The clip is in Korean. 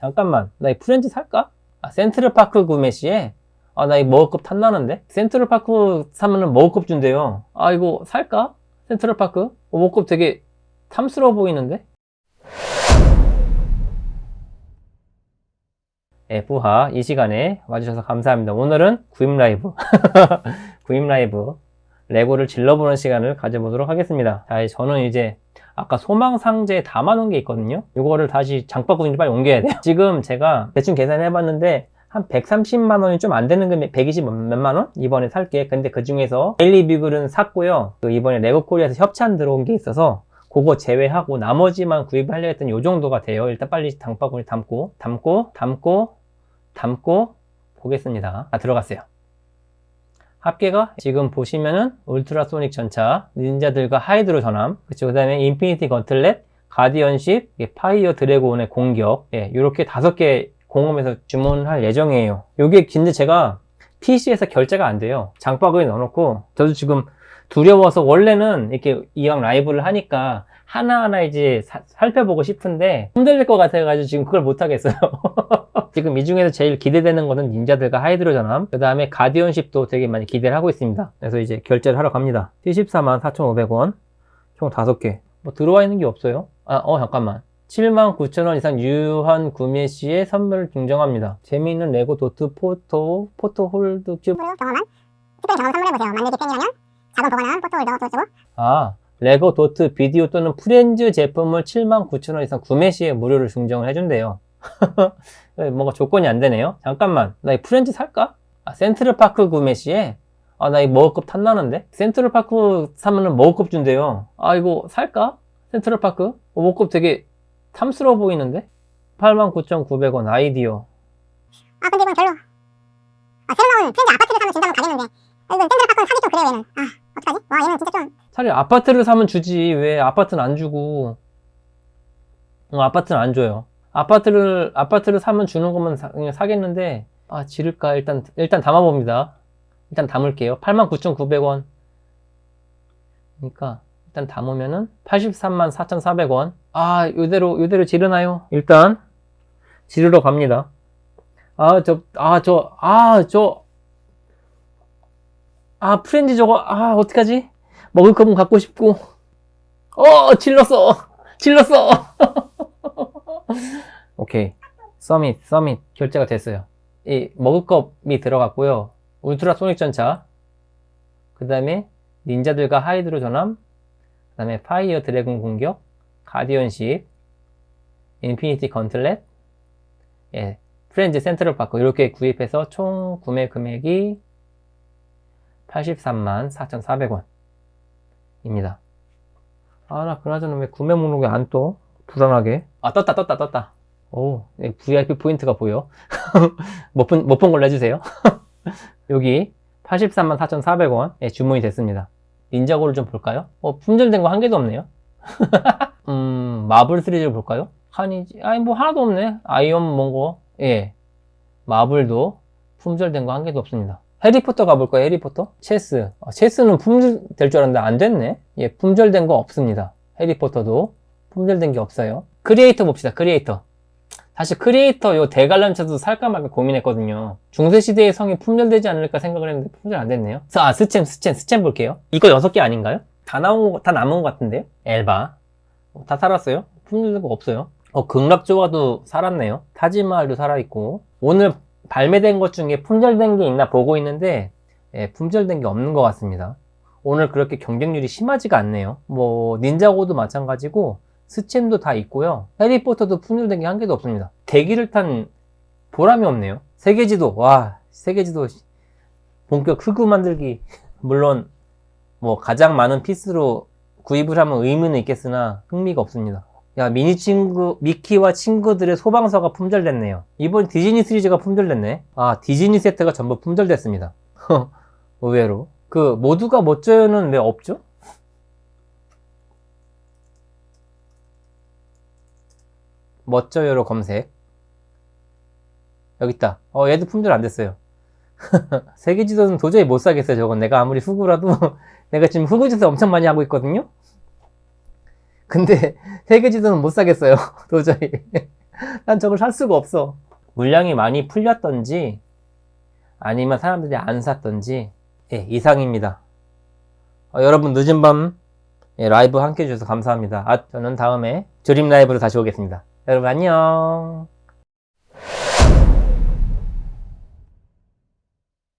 잠깐만 나 이 프렌즈 살까? 아, 센트럴파크 구매 시에 아 나 이 머그컵 탐나는데 센트럴파크 사면은 머그컵 준대요 아 이거 살까? 센트럴파크? 어, 머그컵 되게 탐스러워 보이는데? 네, 부하 이 시간에 와주셔서 감사합니다. 오늘은 구입 라이브 구입 라이브 레고를 질러보는 시간을 가져보도록 하겠습니다. 자, 저는 이제 아까 소망 상자에 담아놓은 게 있거든요. 이거를 다시 장바구니로 빨리 옮겨야 돼요. 지금 제가 대충 계산해 봤는데 한 130만 원이 좀 안 되는 금액 120 몇만 원 이번에 살게. 근데 그 중에서 데일리 비글은 샀고요. 그 이번에 레고 코리아에서 협찬 들어온 게 있어서 그거 제외하고 나머지만 구입하려 했던 요 정도가 돼요. 일단 빨리 장바구니 담고 담고 담고 담고 보겠습니다. 아 들어갔어요. 합계가 지금 보시면은 울트라소닉 전차, 닌자들과 하이드로 전함, 그쵸. 그 다음에 인피니티 건틀렛, 가디언십, 예, 파이어 드래곤의 공격, 예, 이렇게 다섯 개 공홈에서 주문할 예정이에요. 요게 근데 제가 PC에서 결제가 안 돼요. 장바구니 넣어놓고, 저도 지금 두려워서 원래는 이렇게 이왕 라이브를 하니까 하나하나 이제 사, 살펴보고 싶은데 힘들 것 같아가지고 지금 그걸 못하겠어요. 지금 이 중에서 제일 기대되는 거는 닌자들과 하이드로 전함 그 다음에 가디언십도 되게 많이 기대를 하고 있습니다. 그래서 이제 결제를 하러 갑니다. 74만 4,500원 총 5개 뭐 들어와 있는 게 없어요. 아, 어 잠깐만 79,000원 이상 유한 구매 시에 선물을 증정합니다. 재미있는 레고 도트 포토 포토 홀드 큐브 경험한 특별히 경험 선물해보세요. 만들기 팬이라면 자동 보관한 포토 홀더 또 주고 아 레고 도트 비디오 또는 프렌즈 제품을 79,000원 이상 구매 시에 무료로 증정을 해준대요. 뭔가 조건이 안 되네요. 잠깐만, 나 이 프렌즈 살까? 아, 센트럴파크 구매 시에 아, 나 이 머그컵 탐나는데? 센트럴파크 사면은 머그컵 준대요. 아, 이거 살까? 센트럴파크? 어, 머그컵 되게 탐스러워 보이는데? 89,900원 아이디어. 아 근데 이건 별로 아 새로 나온 프렌즈 아파트를 사면 준다면 가겠는데 아, 이건 샌드파크는 사기 좀 그래요 얘는 아 어떡하지? 와 얘는 진짜 좀 차라리 아파트를 사면 주지. 왜 아파트는 안 주고. 어, 아파트는 안 줘요. 아파트를, 아파트를 사면 주는 것만 사, 그냥 사겠는데, 아, 지를까? 일단, 일단 담아봅니다. 일단 담을게요. 89,900원. 그러니까, 일단 담으면은 83만 4,400원. 아, 요대로, 요대로 지르나요? 일단, 지르러 갑니다. 아, 저, 아, 저, 아, 저, 아, 프렌즈 저거, 아, 어떡하지? 먹을 거면 갖고 싶고. 어, 질렀어! 질렀어! 오케이. submit, submit. 결제가 됐어요. 이, 머그컵이 들어갔고요. 울트라 소닉 전차. 그 다음에, 닌자들과 하이드로 전함. 그 다음에, 파이어 드래곤 공격. 가디언십. 인피니티 건틀렛. 예. 프렌즈 센트럴 파크. 이렇게 구입해서 총 구매 금액이 83만 4,400원. 입니다. 아, 나 그나저나 왜 구매 목록이 안 떠? 불안하게. 아, 떴다, 떴다, 떴다. 오, VIP 포인트가 보여. 못 본, 못 본 걸로 해주세요. 여기 83만 4,400원 예, 주문이 됐습니다. 닌자고를 좀 볼까요? 어, 품절된 거 한 개도 없네요. 음, 마블 시리즈를 볼까요? 한이지, 아니, 뭐 하나도 없네. 아이언 몽거? 예. 마블도 품절된 거 한 개도 없습니다. 해리포터 가볼까요? 해리포터? 체스. 아, 체스는 품절될 줄 알았는데 안 됐네. 예, 품절된 거 없습니다. 해리포터도 품절된 게 없어요. 크리에이터 봅시다. 크리에이터. 사실 크리에이터 요 대관람차도 살까 말까 고민했거든요. 중세시대의 성이 품절되지 않을까 생각을 했는데 품절 안 됐네요. 아, 스챔, 스챔, 스챔 볼게요. 이거 6개 아닌가요? 다 나온 거, 다 남은 것 같은데요? 엘바. 어, 다 살았어요? 품절된 거 없어요. 어, 극락조화도 살았네요. 타지마할도 살아있고. 오늘 발매된 것 중에 품절된 게 있나 보고 있는데 예, 품절된 게 없는 것 같습니다. 오늘 그렇게 경쟁률이 심하지가 않네요. 뭐 닌자고도 마찬가지고 스챔도 다 있고요. 해리포터도 품절된 게 한 개도 없습니다. 대기를 탄 보람이 없네요. 세계지도 와 세계지도 본격 흑우 만들기 물론 뭐 가장 많은 피스로 구입을 하면 의미는 있겠으나 흥미가 없습니다. 야 미니 친구 미키와 친구들의 소방서가 품절됐네요 이번 디즈니 시리즈가 품절됐네 아 디즈니 세트가 전부 품절됐습니다 의외로 그 모두가 멋져요는 왜 없죠? 멋져요로 검색 여기 있다 어 얘도 품절 안 됐어요 세계지도는 도저히 못 사겠어요 저건 내가 아무리 후구라도 내가 지금 후구짓을 엄청 많이 하고 있거든요 근데 세계지도는 못 사겠어요 도저히 난 저걸 살 수가 없어. 물량이 많이 풀렸던지, 아니면 사람들이 안 샀던지, 예, 이상입니다. 어, 여러분 늦은 밤 예, 라이브 함께 해주셔서 감사합니다. 아, 저는 다음에 드림 라이브로 다시 오겠습니다. 여러분 안녕.